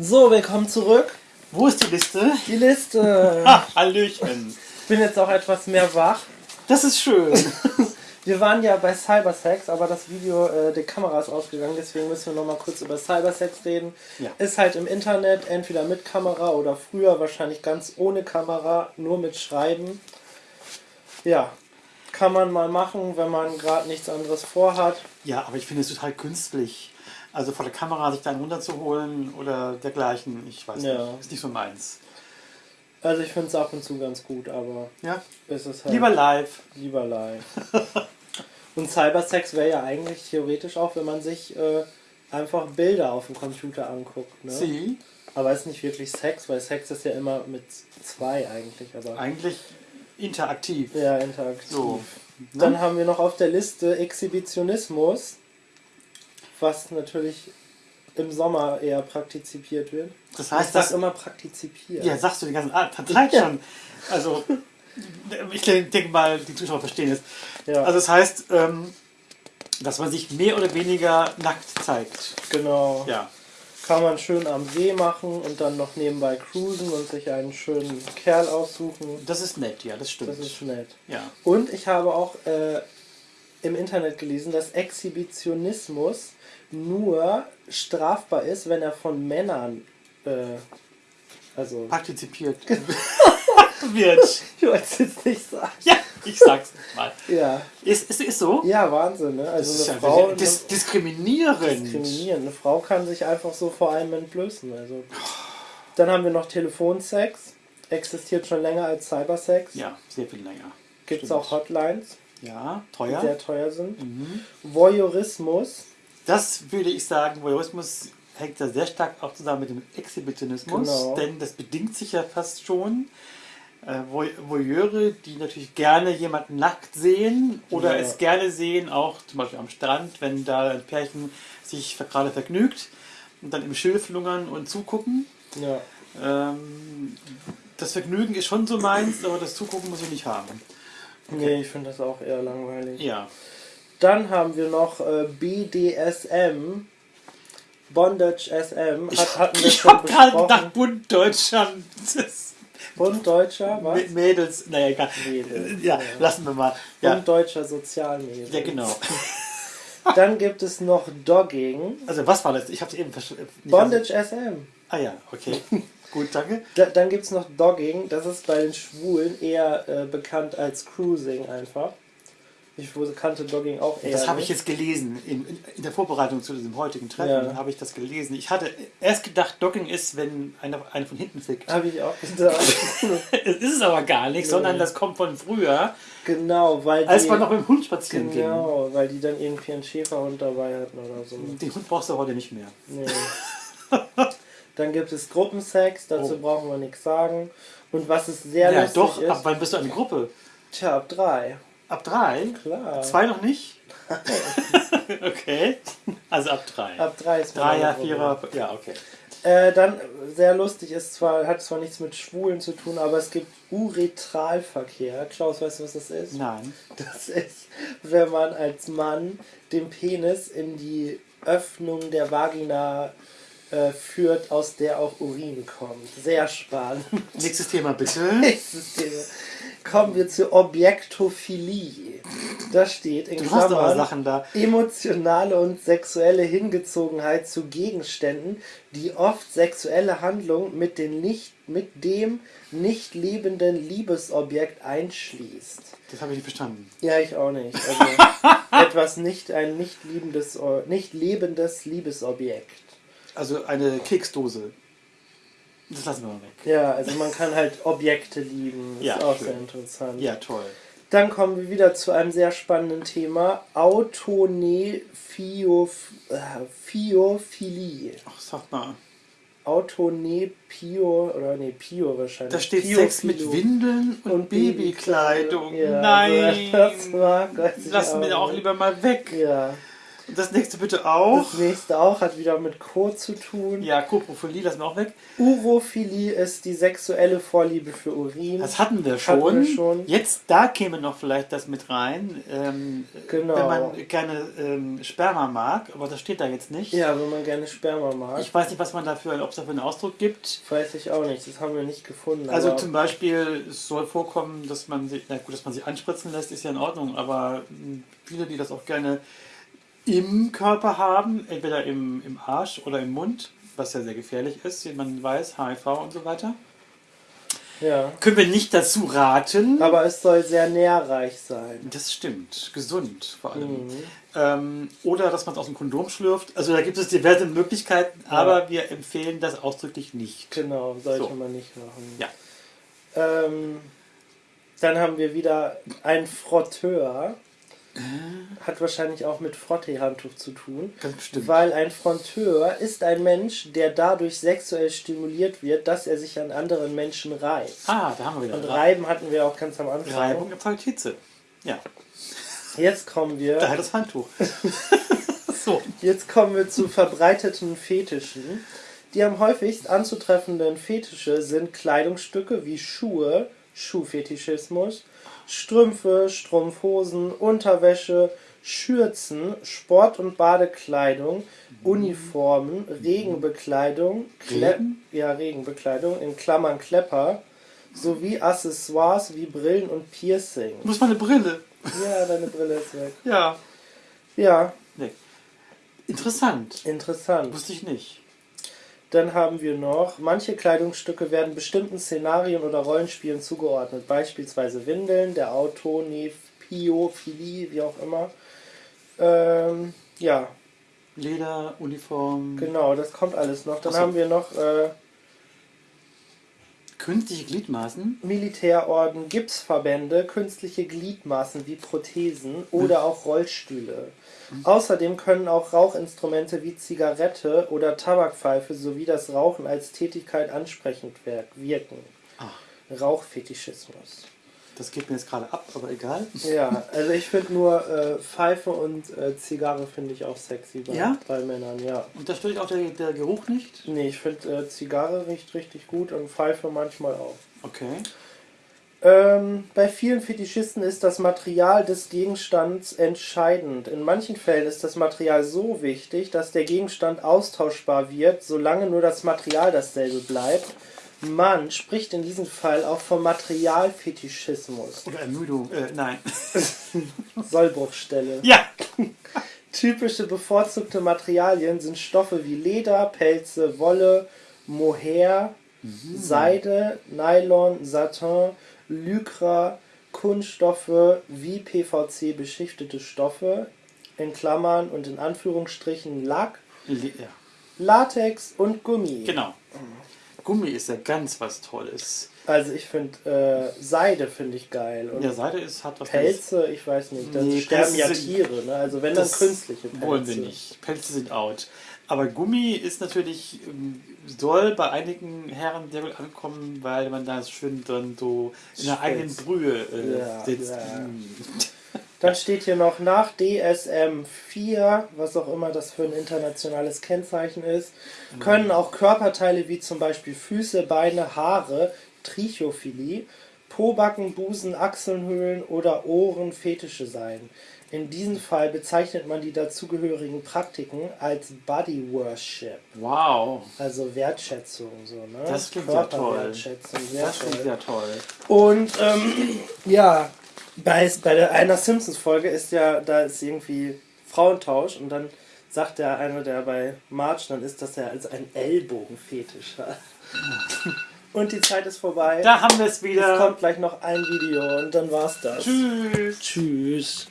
So, willkommen zurück. Wo ist die Liste? Die Liste. Ah, Hallöchen. Ich bin jetzt auch etwas mehr wach. Das ist schön. Wir waren ja bei Cybersex, aber das Video, äh, die Kamera ist ausgegangen, deswegen müssen wir noch mal kurz über Cybersex reden. Ja. Ist halt im Internet, entweder mit Kamera oder früher wahrscheinlich ganz ohne Kamera, nur mit Schreiben. Ja, kann man mal machen, wenn man gerade nichts anderes vorhat. Ja, aber ich finde es total künstlich. Also vor der Kamera sich dann runterzuholen oder dergleichen, ich weiß Ja. nicht. Ist nicht so meins. Also ich finde es ab und zu ganz gut, aber Ja? es ist halt Lieber live. lieber live. und Cybersex wäre ja eigentlich theoretisch auch, wenn man sich äh, einfach Bilder auf dem Computer anguckt. Ne? Sie? Aber es ist nicht wirklich Sex, weil Sex ist ja immer mit zwei eigentlich, aber Eigentlich interaktiv. ja, interaktiv. So. Dann Ne? haben wir noch auf der Liste Exhibitionismus, was natürlich im Sommer eher praktiziert wird. Das Ich heißt, sag dass. immer praktizipiert. Ja, sagst du die ganze Zeit Ja. schon. Also, ich denke mal, die Zuschauer verstehen es. Ja, Also, das heißt, ähm, dass man sich mehr oder weniger nackt zeigt. genau. Ja. Kann man schön am See machen und dann noch nebenbei cruisen und sich einen schönen Kerl aussuchen. Das ist nett, ja, das stimmt. Das ist nett. ja. Und ich habe auch äh, im Internet gelesen, dass Exhibitionismus nur strafbar ist, wenn er von Männern, äh, also Partizipiert wird. ich wollte es jetzt nicht sagen. Ja, ich sag's mal. Ja, Ist, ist, ist so? ja Wahnsinn, ne? Das Also ist eine ja Frau dis eine, diskriminierend. diskriminieren. Eine Frau kann sich einfach so vor einem entblößen. Also dann haben wir noch Telefonsex. Existiert schon länger als Cybersex. Ja, sehr viel länger. Gibt es auch Hotlines, Ja, die teuer. sehr teuer sind. Mhm. Voyeurismus. Das würde ich sagen, Voyeurismus hängt da sehr stark auch zusammen mit dem Exhibitionismus, Genau. denn das bedingt sich ja fast schon. Äh, Voy- Voyeure, die natürlich gerne jemanden nackt sehen oder Ja. es gerne sehen, auch zum Beispiel am Strand, wenn da ein Pärchen sich gerade vergnügt und dann im Schilf lungern und zugucken. Ja. Ähm, das Vergnügen ist schon so meins, aber das Zugucken muss ich nicht haben. Nee, ich finde das auch eher langweilig. Ja. Dann haben wir noch äh, BDSM. Bondage SM. Hat, hatten wir Ich schon habe gerade gedacht, Bund Deutschland. Das Bund Deutscher, was? Mädels, naja, egal. Mädels, Ja, ja. lassen wir mal. Ja, Bund Deutscher Sozialmedien. ja genau. Dann gibt es noch Dogging. Also was war das? Ich habe es eben verstanden. Bondage SM. Ah ja, okay. Gut, danke. Da, dann gibt es noch Dogging. Das ist bei den Schwulen eher äh, bekannt als Cruising einfach. Ich kannte Dogging auch eher. Das habe ich jetzt gelesen. In, in, der Vorbereitung zu diesem heutigen Treffen Ja. habe ich das gelesen. Ich hatte erst gedacht, Dogging ist, wenn einer eine von hinten fickt. Habe ich auch gedacht. Es ist es aber gar nicht, sondern das kommt von früher, genau, weil die, als man noch mit dem Hund spazieren Genau, weil die dann irgendwie einen Schäferhund dabei hatten oder so. ging. Den Hund brauchst du heute nicht mehr. Nee. Dann gibt es Gruppensex, dazu Oh. brauchen wir nichts sagen. Und was es sehr Ja, lustig doch. ist, Ab wann bist du eine Gruppe? tja, ab drei. Ab drei? Klar. Zwei noch nicht? okay. Also ab drei. Ab drei ist Dreier. Vierer, ja, okay. Äh, dann sehr lustig ist zwar, hat zwar nichts mit Schwulen zu tun, aber es gibt Uretralverkehr. Klaus, weißt du, was das ist? Nein. Das ist, wenn man als Mann den Penis in die Öffnung der Vagina äh, führt, aus der auch Urin kommt. Sehr spannend. Nächstes Thema bitte. Nächstes Thema. Kommen wir zur Objektophilie. Da steht in Du Klammern Sachen da. emotionale und sexuelle Hingezogenheit zu Gegenständen, die oft sexuelle Handlungen mit, den nicht, mit dem nicht lebenden Liebesobjekt einschließt. Das habe ich nicht verstanden. Ja, ich auch nicht. Also etwas nicht, ein nicht liebendes, nicht lebendes Liebesobjekt. Also eine Keksdose. Das lassen wir mal weg. Ja, also man kann halt Objekte lieben. Ist Ja, auch schön. sehr interessant. Ja, toll. Dann kommen wir wieder zu einem sehr spannenden Thema. Autonephiophilie. Ach, sag mal. Autonepio oder nee, Pio wahrscheinlich. Da steht Piophilo. Sex mit Windeln und, Und Babykleidung. Ja, Nein. Das mag, weiß ich Lassen wir auch lieber mal weg. Ja. Das nächste bitte auch. Das nächste auch hat wieder mit Co zu tun. Ja, Koprophilie lassen wir auch weg. Urophilie ist die sexuelle Vorliebe für Urin. Das hatten wir schon. Hatten wir schon. Jetzt, da käme noch vielleicht das mit rein. Ähm, Genau. Wenn man gerne ähm, Sperma mag, aber das steht da jetzt nicht. ja, wenn man gerne Sperma mag. Ich weiß nicht, was man dafür, ob es dafür einen Ausdruck gibt. weiß ich auch nicht, das haben wir nicht gefunden. Also zum Beispiel, es soll vorkommen, dass man sich, na gut, dass man sich anspritzen lässt, ist ja in Ordnung, aber mh, viele, die das auch gerne im Körper haben, entweder im, im Arsch oder im Mund, was ja sehr gefährlich ist, wie man weiß, HIV und so weiter, ja. können wir nicht dazu raten. Aber es soll sehr nährreich sein. Das stimmt, gesund vor allem. Mhm. Ähm, oder dass man es aus dem Kondom schlürft. Also da gibt es diverse Möglichkeiten, aber wir empfehlen das ausdrücklich nicht. Genau, sollte So. man nicht machen. Ja. Ähm, dann haben wir wieder ein Frotteur. Hat wahrscheinlich auch mit Frottee-Handtuch zu tun. Ganz bestimmt. Weil ein Fronteur ist ein Mensch, der dadurch sexuell stimuliert wird, dass er sich an anderen Menschen reibt. Ah, da haben wir Und wieder. Reiben hatten wir auch ganz am Anfang. Reibung erzeugt Hitze. Ja, Jetzt kommen wir. daher das Handtuch. so. Jetzt kommen wir zu verbreiteten Fetischen. Die am häufigst anzutreffenden Fetische sind Kleidungsstücke wie Schuhe, Schuhfetischismus, Strümpfe, Strumpfhosen, Unterwäsche, Schürzen, Sport- und Badekleidung, Uniformen, Regenbekleidung, Kle Regen? ja, Regenbekleidung, in Klammern Klepper, sowie Accessoires wie Brillen und Piercing. Muss man eine Brille. Ja, deine Brille ist weg. Ja. Ja, Nee. Interessant. interessant. Wusste ich nicht. Dann haben wir noch, manche Kleidungsstücke werden bestimmten Szenarien oder Rollenspielen zugeordnet, beispielsweise Windeln, der Autonephilie, wie auch immer. Ähm, ja, Leder, Uniform, genau, das kommt alles noch. Dann so. haben wir noch äh, künstliche Gliedmaßen. Militärorden, Gipsverbände, künstliche Gliedmaßen wie Prothesen oder auch Rollstühle. Außerdem können auch Rauchinstrumente wie Zigarette oder Tabakpfeife sowie das Rauchen als Tätigkeit ansprechend wirken. Ah, Rauchfetischismus. Das geht mir jetzt gerade ab, aber egal. Ja, also ich finde nur äh, Pfeife und äh, Zigarre finde ich auch sexy bei, Ja? bei Männern, ja. Und da stört auch der, der Geruch nicht? Nee, ich finde äh, Zigarre riecht richtig gut und Pfeife manchmal auch. Okay. Ähm, bei vielen Fetischisten ist das Material des Gegenstands entscheidend. In manchen Fällen ist das Material so wichtig, dass der Gegenstand austauschbar wird, solange nur das Material dasselbe bleibt. Man spricht in diesem Fall auch vom Materialfetischismus. Oder Ermüdung. Äh, nein. Sollbruchstelle. ja! Typische bevorzugte Materialien sind Stoffe wie Leder, Pelze, Wolle, Mohair, Seide, Nylon, Satin, Lycra, Kunststoffe wie PVC beschichtete Stoffe, in Klammern und in Anführungsstrichen Lack, Le- ja. Latex und Gummi. Genau. Gummi ist ja ganz was Tolles. Also ich finde äh, Seide finde ich geil und Ja, Seide ist, hat was Pelze, ich weiß nicht, da Nee, sterben Pelze ja Tiere, ne? Also wenn dann Das künstliche Pelze. Wollen wir nicht. Pelze sind out. Aber Gummi ist natürlich, ähm, soll bei einigen Herren sehr gut ankommen, weil man da schön dann so in der eigenen Brühe äh, Ja, sitzt. ja. Dann steht hier noch nach DSM 4, was auch immer das für ein internationales Kennzeichen ist, können auch Körperteile wie zum Beispiel Füße, Beine, Haare, Trichophilie, Pobacken, Busen, Achselhöhlen oder Ohren Fetische sein. In diesem Fall bezeichnet man die dazugehörigen Praktiken als Body Worship, Wow, also Wertschätzung. So, ne? Das klingt ja toll. Körperwertschätzung, sehr das klingt toll. ja toll. Und ähm, ja, bei, bei der, einer Simpsons-Folge ist ja, da ist irgendwie Frauentausch und dann sagt der eine, der bei Marge dann ist, dass er als ein Ellbogenfetisch hat. Und die Zeit ist vorbei. Da haben wir es Es wieder. kommt gleich noch ein Video und dann war's das. Tschüss. Tschüss.